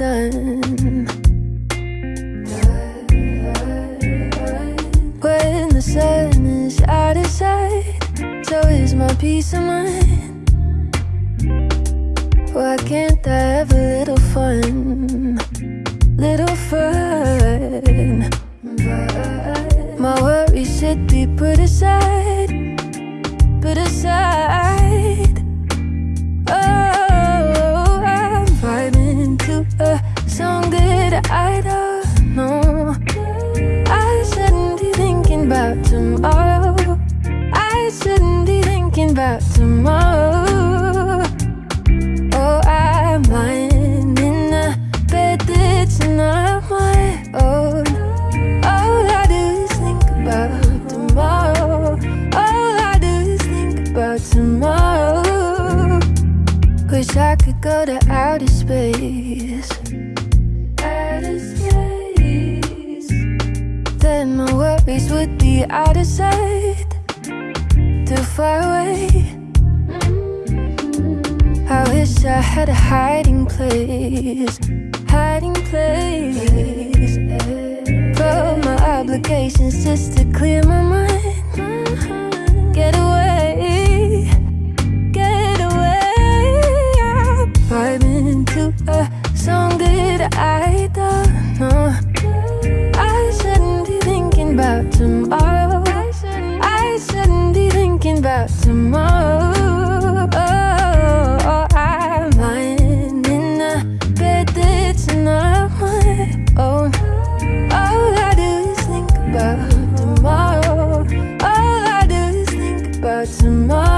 done. When the sun is out of sight, so is my peace of mind. Why can't I have a little fun? Little fun. My worries should be put aside, put aside. Oh, I don't know. I shouldn't be thinking about tomorrow. I shouldn't be thinking about tomorrow. Oh, I'm lying in a bed that's not my own. All I do is think about tomorrow. All I do is think about tomorrow. Wish I could go to outer space. said my worries would be out of sight Too far away. I wish I had a hiding place. Hiding place. But my obligations just to clear my mind. Get away. Get away. Vibing into a song that I about tomorrow. Oh, I'm lying in a bed that's not my own. All I do is think about tomorrow. All I do is think about tomorrow.